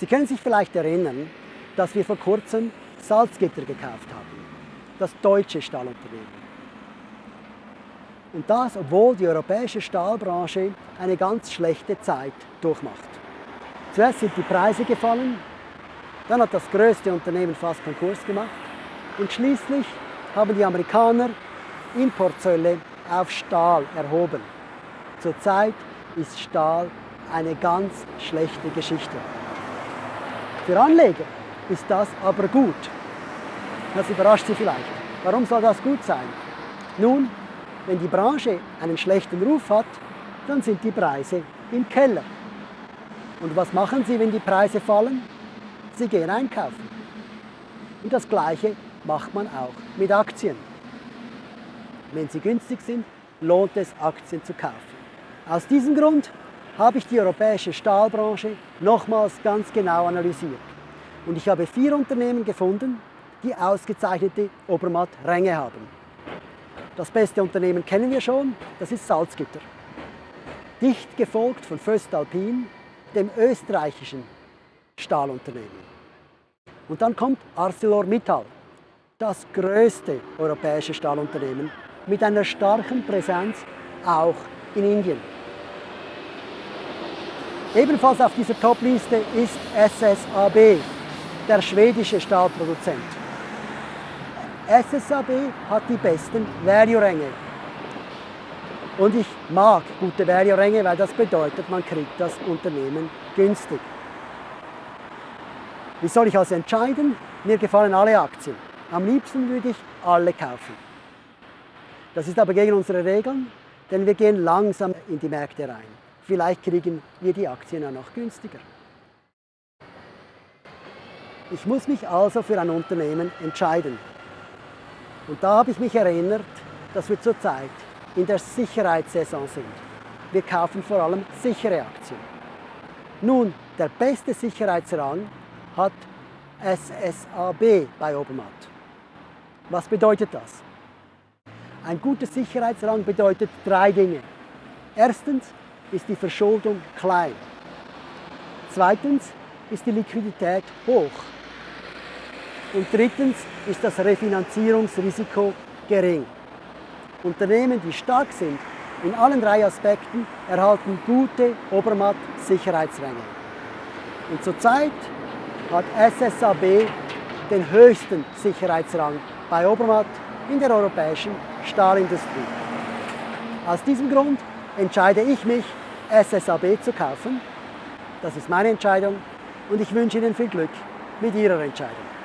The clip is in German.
Sie können sich vielleicht erinnern, dass wir vor kurzem Salzgitter gekauft haben, das deutsche Stahlunternehmen. Und das, obwohl die europäische Stahlbranche eine ganz schlechte Zeit durchmacht. Zuerst sind die Preise gefallen, dann hat das größte Unternehmen fast Konkurs gemacht und schließlich haben die Amerikaner Importzölle auf Stahl erhoben. Zurzeit ist Stahl eine ganz schlechte Geschichte. Für Anleger ist das aber gut. Das überrascht Sie vielleicht. Warum soll das gut sein? Nun, wenn die Branche einen schlechten Ruf hat, dann sind die Preise im Keller. Und was machen Sie, wenn die Preise fallen? Sie gehen einkaufen. Und das Gleiche macht man auch mit Aktien. Wenn sie günstig sind, lohnt es, Aktien zu kaufen. Aus diesem Grund habe ich die europäische Stahlbranche nochmals ganz genau analysiert. Und ich habe vier Unternehmen gefunden, die ausgezeichnete Obermatt-Ränge haben. Das beste Unternehmen kennen wir schon, das ist Salzgitter. Dicht gefolgt von Föstalpin, dem österreichischen Stahlunternehmen. Und dann kommt ArcelorMittal, das größte europäische Stahlunternehmen mit einer starken Präsenz auch in Indien. Ebenfalls auf dieser Top-Liste ist SSAB, der schwedische Stahlproduzent. SSAB hat die besten Value-Ränge. Und ich mag gute Value-Ränge, weil das bedeutet, man kriegt das Unternehmen günstig. Wie soll ich also entscheiden? Mir gefallen alle Aktien. Am liebsten würde ich alle kaufen. Das ist aber gegen unsere Regeln, denn wir gehen langsam in die Märkte rein. Vielleicht kriegen wir die Aktien ja noch günstiger. Ich muss mich also für ein Unternehmen entscheiden. Und da habe ich mich erinnert, dass wir zurzeit in der Sicherheitssaison sind. Wir kaufen vor allem sichere Aktien. Nun, der beste Sicherheitsrang hat SSAB bei Obermatt. Was bedeutet das? Ein guter Sicherheitsrang bedeutet drei Dinge. Erstens ist die Verschuldung klein. Zweitens ist die Liquidität hoch. Und drittens ist das Refinanzierungsrisiko gering. Unternehmen, die stark sind in allen drei Aspekten, erhalten gute Obermatt-Sicherheitsränge. Und zurzeit hat SSAB den höchsten Sicherheitsrang bei Obermatt in der europäischen Stahlindustrie. Aus diesem Grund entscheide ich mich, SSAB zu kaufen. Das ist meine Entscheidung und ich wünsche Ihnen viel Glück mit Ihrer Entscheidung.